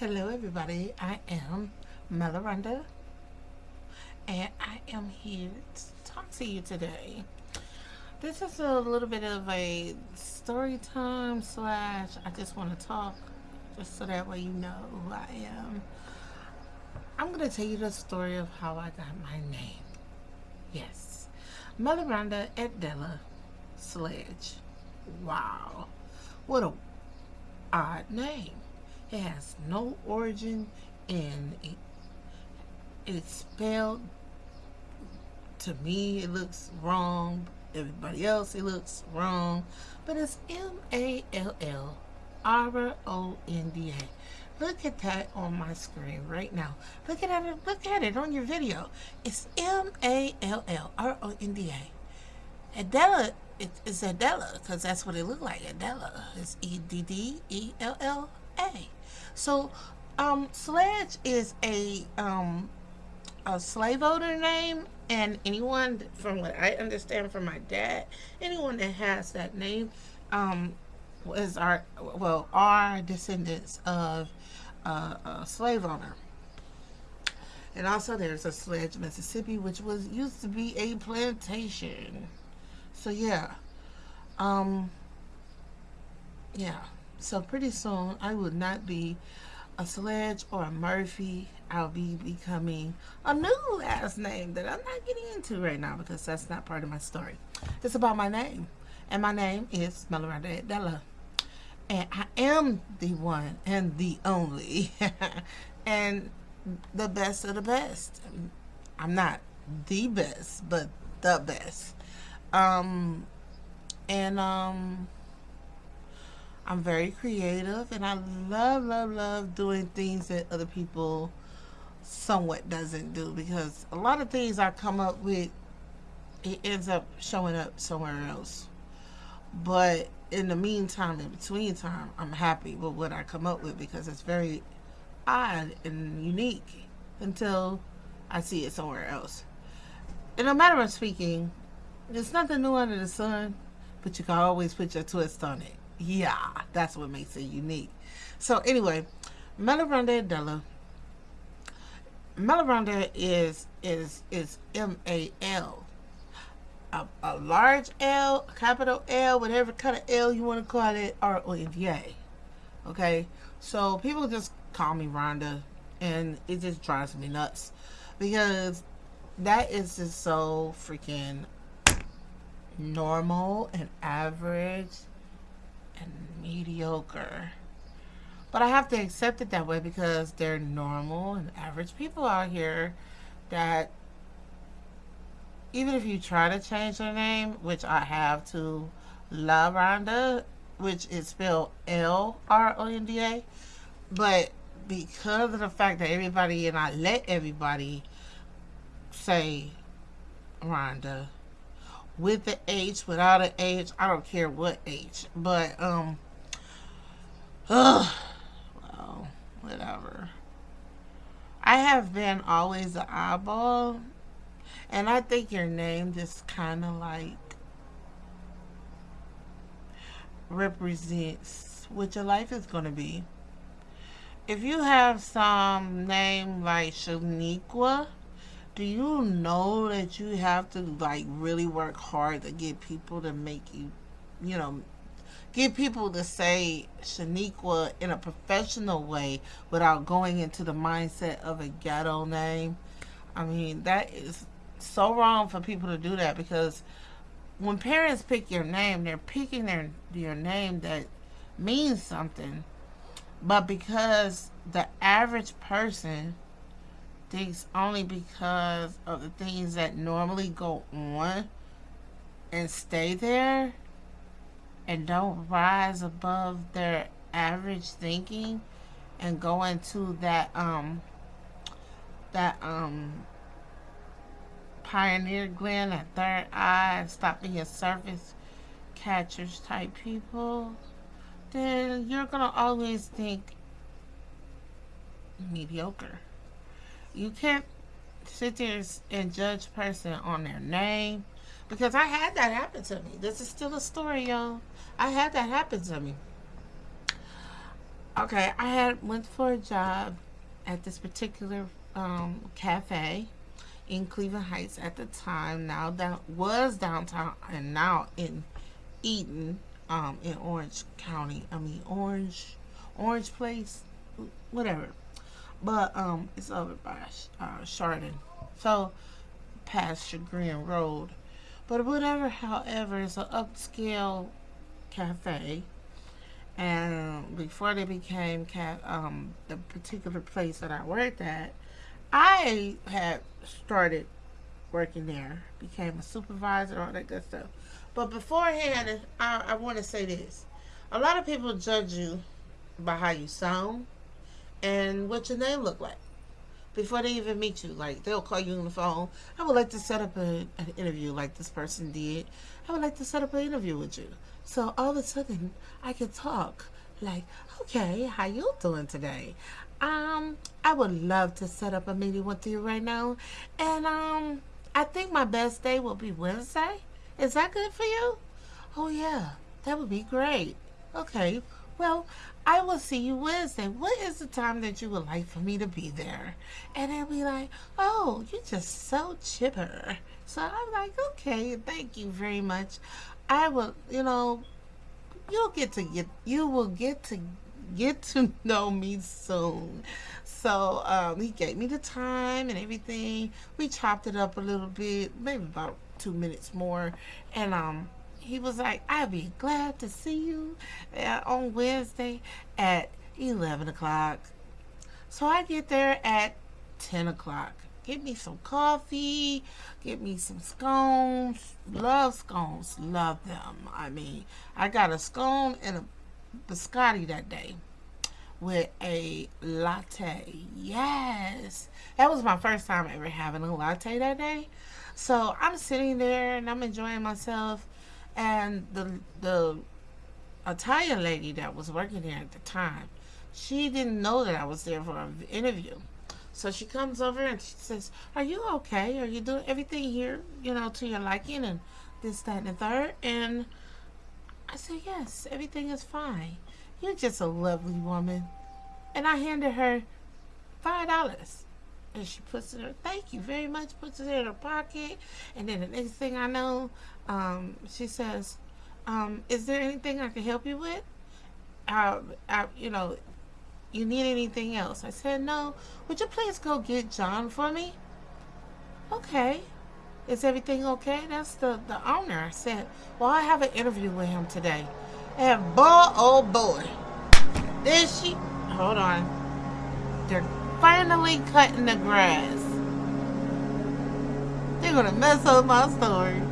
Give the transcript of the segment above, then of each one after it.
Hello everybody, I am Melaranda and I am here to talk to you today. This is a little bit of a story time slash I just want to talk just so that way you know who I am. I'm going to tell you the story of how I got my name. Yes, Melaranda Adela Sledge. Wow, what a odd name. It has no origin and it, it's spelled to me it looks wrong. Everybody else it looks wrong. But it's M-A-L-L-R-O-N-D-A look at that on my screen right now. Look at it look at it on your video. It's M-A-L-L-R-O-N-D-A Adela it's Adela because that's what it looked like. Adela it's E-D-D-E-L-L-A so, um, Sledge is a um, a slave owner name, and anyone, from what I understand from my dad, anyone that has that name, um, was our well, our descendants of uh, a slave owner. And also, there's a Sledge, Mississippi, which was used to be a plantation. So yeah, um, yeah. So pretty soon I will not be a Sledge or a Murphy. I'll be becoming a new last name that I'm not getting into right now because that's not part of my story. It's about my name. And my name is Melaranda Adela. And I am the one and the only. and the best of the best. I'm not the best, but the best. Um, and um, I'm very creative and I love, love, love doing things that other people somewhat doesn't do because a lot of things I come up with, it ends up showing up somewhere else. But in the meantime, in between time, I'm happy with what I come up with because it's very odd and unique until I see it somewhere else. In a matter of speaking, there's nothing new under the sun, but you can always put your twist on it yeah, that's what makes it unique. So anyway, Melaranda Adela. Melaranda is is is M A L. A, large L, capital L, whatever kind of L you want to call it, or R O N D A. Okay, so people just call me Rhonda, and it just drives me nuts because that is just so freaking normal and average and mediocre. But I have to accept it that way because they're normal and average people out here that even if you try to change their name, which I have to La Rhonda, which is spelled L-R-O-N-D-A, but because of the fact that everybody, and I let everybody say Rhonda, with the H, without an H. I don't care what H. But, um, ugh, well, whatever. I have been always an eyeball. And I think your name just kind of like represents what your life is going to be. If you have some name like Shaniqua, do you know that you have to like really work hard to get people to make you, you know, get people to say Shaniqua in a professional way without going into the mindset of a ghetto name? I mean, that is so wrong for people to do that because when parents pick your name, they're picking their your name that means something. But because the average person thinks only because of the things that normally go on and stay there and don't rise above their average thinking and go into that um that um pineal gland that third eye stop being surface catchers type people then you're gonna always think mediocre you can't sit there and judge person on their name because I had that happen to me. This is still a story, y'all. I had that happen to me. Okay, I had went for a job at this particular um, cafe in Cleveland Heights at the time. Now that was downtown and now in Eton, um, in Orange County. I mean Orange, Orange Place, whatever. But um, it's over by uh, Chardon, so past Chagrin Road. But whatever, however, it's an upscale cafe. And before they became ca- um, the particular place that I worked at, I had started working there, became a supervisor, all that good stuff. But beforehand, I, I want to say this. A lot of people judge you by how you sound and what your name look like before they even meet you. Like they'll call you on the phone. I would like to set up a, an interview like this person did. I would like to set up an interview with you. So all of a sudden I can talk like, okay, how you doing today? Um, I would love to set up a meeting with you right now. And um I think my best day will be Wednesday. Is that good for you? Oh yeah, that would be great. Okay. Well, I will see you Wednesday. What is the time that you would like for me to be there? And they'll be like, oh, you're just so chipper. So I'm like, okay, thank you very much. I will, you know, you'll get to get, you will get to get to know me soon. So um, he gave me the time and everything. We chopped it up a little bit, maybe about two minutes more. And um, he was like, I'll be glad to see you uh, on Wednesday at 11 o'clock. So I get there at 10 o'clock. Get me some coffee, get me some scones. Love scones, love them. I mean, I got a scone and a biscotti that day with a latte. Yes. That was my first time ever having a latte that day. So I'm sitting there and I'm enjoying myself and the the Italian lady that was working there at the time, she didn't know that I was there for an interview. So she comes over and she says, Are you okay? Are you doing everything here, you know, to your liking and this, that, and the third? And I said, Yes, everything is fine. You're just a lovely woman. And I handed her five dollars. And she puts it in her, thank you very much, puts it in her pocket. And then the next thing I know, um, she says, um, is there anything I can help you with? Uh, I, you know, you need anything else? I said, no. Would you please go get John for me? Okay. Is everything okay? That's the, the owner. I said, well, I have an interview with him today. And boy, oh boy. Is she? Hold on. They're finally cutting the grass. They're gonna mess up my story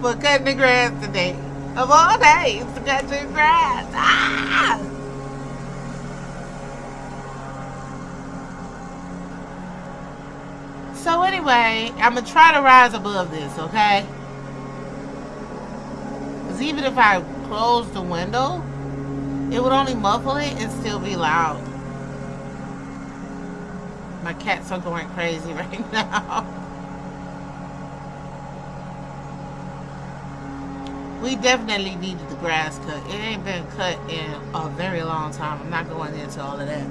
for cutting the grass today. Of all days to cut your grass. Ah! So anyway, I'm gonna try to rise above this, okay? Because even if I close the window, it would only muffle it and still be loud. My cats are going crazy right now. We definitely needed the grass cut. It ain't been cut in a very long time. I'm not going into all of that.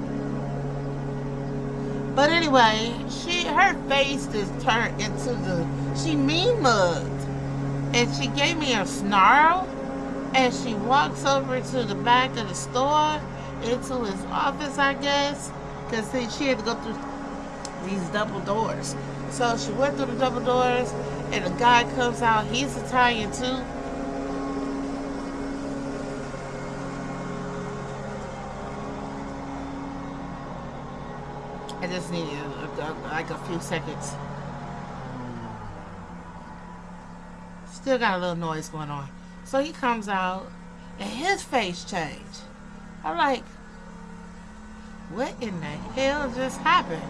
But anyway, she her face is turned into the she mean mugged. And she gave me a snarl and she walks over to the back of the store into his office, I guess. Because she had to go through these double doors. So she went through the double doors, and the guy comes out. He's Italian too. I just need a, a, like a few seconds. Still got a little noise going on. So he comes out, and his face changed. I'm like, what in the hell just happened?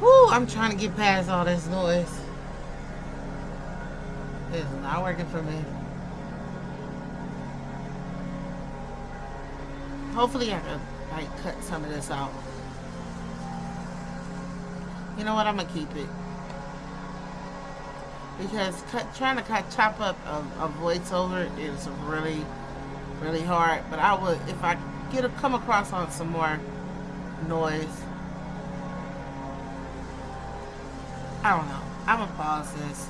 Woo, I'm trying to get past all this noise. It's not working for me. Hopefully I can like cut some of this out. You know what? I'm gonna keep it. because cut, trying to cut, chop up a, a voiceover is really, really hard. But I would, if I get a, come across on some more noise, I don't know. I'm gonna pause this.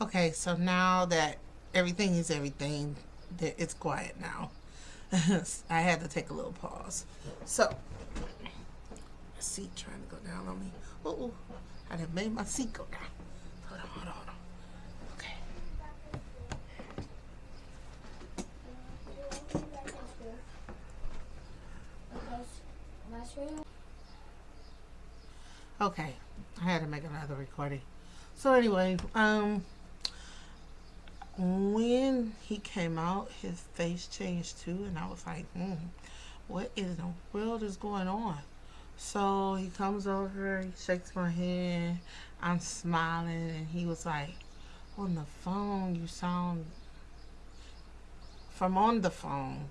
Okay, so now that everything is everything, it's quiet now. I had to take a little pause. So, seat trying to go down on me. Oh, I done made my seat go down. Hold on, hold on, hold on. Okay. Okay, I had to make another recording. So anyway, um, when he came out, his face changed too, and I was like, hmm, what in the world is going on? So he comes over, he shakes my hand, I'm smiling, and he was like, on the phone, you sound, from on the phone,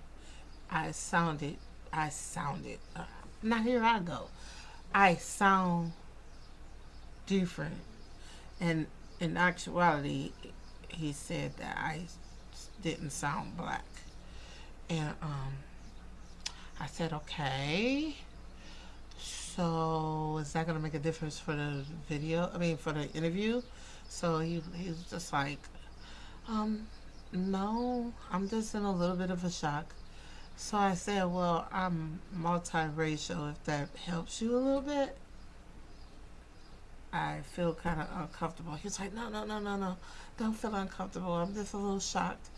I sounded, I sounded, uh, now here I go. I sound different. And in actuality, he said that I didn't sound black. And um, I said, okay. So is that going to make a difference for the video? I mean, for the interview? So he, he was just like, um, no, I'm just in a little bit of a shock. So I said, well, I'm multiracial, if that helps you a little bit. I feel kind of uncomfortable. He's like, no, no, no, no, no. Don't feel uncomfortable. I'm just a little shocked.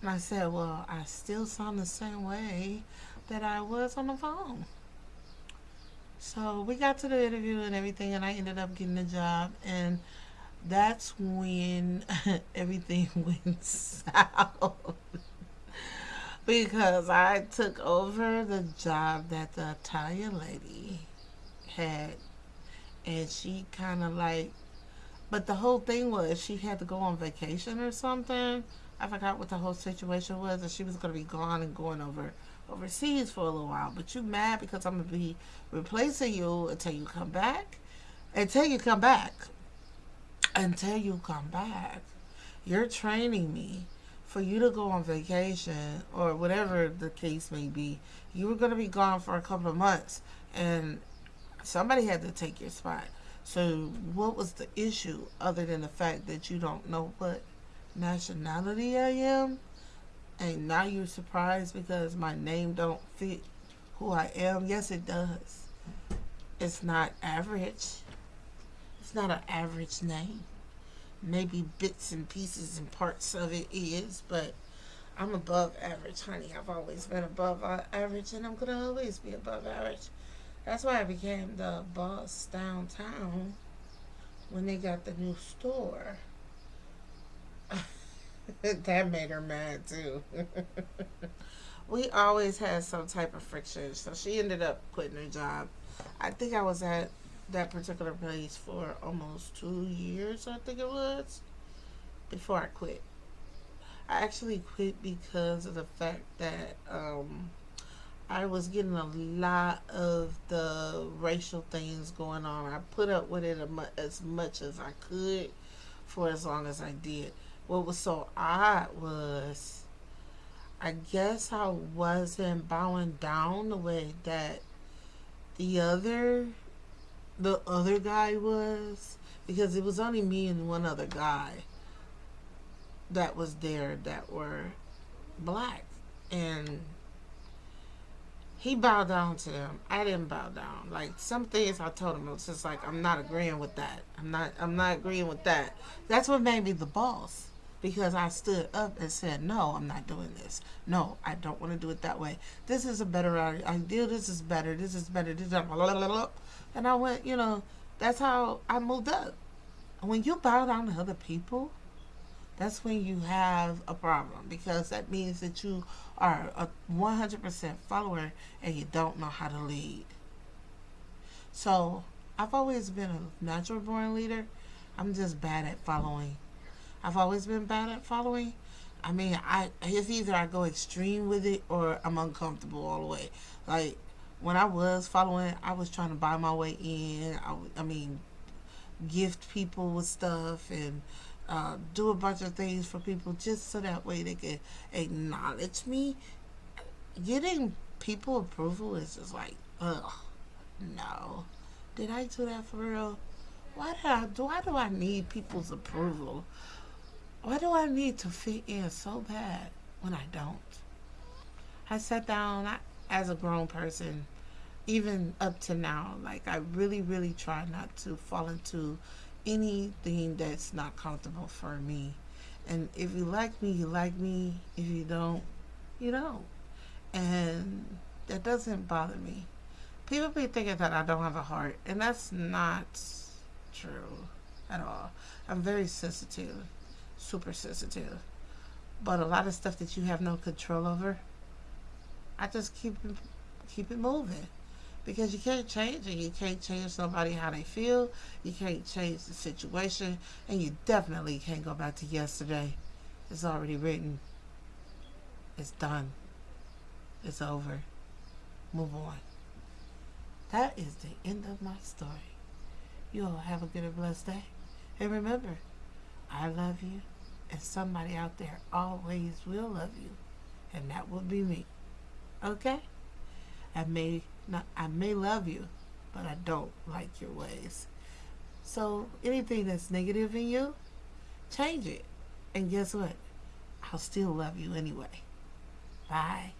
And I said, well, I still sound the same way that I was on the phone. So we got to the interview and everything, and I ended up getting the job. And that's when everything went south. because I took over the job that the Italian lady had and she kind of like but the whole thing was she had to go on vacation or something. I forgot what the whole situation was and she was going to be gone and going over overseas for a little while. But you mad because i'm going to be replacing you until you come back? Until you come back. Until you come back. You're training me for you to go on vacation or whatever the case may be. You were going to be gone for a couple of months and Somebody had to take your spot. So what was the issue other than the fact that you don't know what nationality I am? And now you're surprised because my name don't fit who I am? Yes, it does. It's not average. It's not an average name. Maybe bits and pieces and parts of it is, but I'm above average, honey. I've always been above average, and I'm going to always be above average. That's why I became the boss downtown when they got the new store. that made her mad too. we always had some type of friction, so she ended up quitting her job. I think I was at that particular place for almost two years, I think it was, before I quit. I actually quit because of the fact that um, I was getting a lot of the racial things going on. I put up with it as much as I could for as long as I did. What was so odd was, I guess I wasn't bowing down the way that the other, the other guy was, because it was only me and one other guy that was there that were black and he bowed down to them. I didn't bow down. Like some things I told him it was just like I'm not agreeing with that. I'm not I'm not agreeing with that. That's what made me the boss. Because I stood up and said, No, I'm not doing this. No, I don't want to do it that way. This is a better idea. This is better. This is better. This is. And I went, you know, that's how I moved up. When you bow down to other people, that's when you have a problem because that means that you are a 100% follower and you don't know how to lead. So I've always been a natural born leader. I'm just bad at following. I've always been bad at following. I mean, I it's either I go extreme with it or I'm uncomfortable all the way. Like when I was following, I was trying to buy my way in. I, I mean, gift people with stuff and uh, do a bunch of things for people just so that way they can acknowledge me. Getting people approval is just like, ugh, no. Did I do that for real? Why do I do? Why do I need people's approval? Why do I need to fit in so bad when I don't? I sat down I, as a grown person, even up to now. Like I really, really try not to fall into anything that's not comfortable for me. And if you like me, you like me. If you don't, you don't. And that doesn't bother me. People be thinking that I don't have a heart, and that's not true at all. I'm very sensitive, super sensitive. But a lot of stuff that you have no control over, I just keep keep it moving because you can't change it. You can't change somebody how they feel. You can't change the situation, and you definitely can't go back to yesterday. It's already written. It's done. It's over. Move on. That is the end of my story. You all have a good and blessed day. And remember, I love you, and somebody out there always will love you, and that will be me. Okay? I may not I may love you, but I don't like your ways. So anything that's negative in you, change it. And guess what? I'll still love you anyway. Bye.